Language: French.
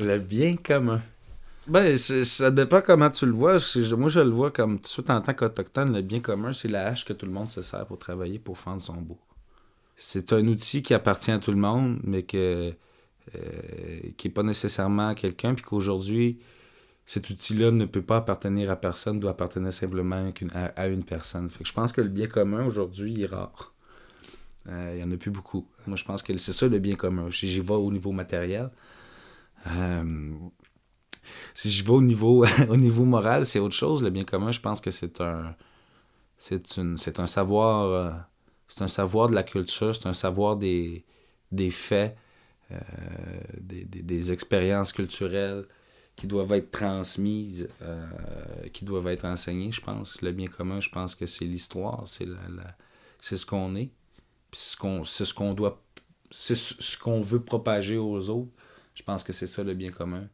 Le bien commun. Ben, ça dépend comment tu le vois. Moi, je le vois comme tout en tant qu'Autochtone, le bien commun, c'est la hache que tout le monde se sert pour travailler, pour fendre son bois. C'est un outil qui appartient à tout le monde, mais que qui n'est pas nécessairement quelqu'un, puis qu'aujourd'hui, cet outil-là ne peut pas appartenir à personne, doit appartenir simplement à, une personne. Je pense que le bien commun, aujourd'hui, est rare. Euh, Il y en a plus beaucoup. Moi, je pense que c'est ça le bien commun. Si j'y vais au niveau matériel, euh, si je vais au niveau, au niveau moral, c'est autre chose. Le bien commun, je pense que c'est un, c'est une, c'est un savoir, euh, c'est un savoir de la culture, c'est un savoir des, des faits, euh, des, des- des expériences culturelles qui doivent être transmises, euh, qui doivent être enseignées, je pense. Le bien commun, je pense que c'est l'histoire, c'est la- ce qu'on est, puis c'est ce qu'on, c'est ce qu'on c'est ce ce qu'on veut propager aux autres. Je pense que c'est ça le bien commun.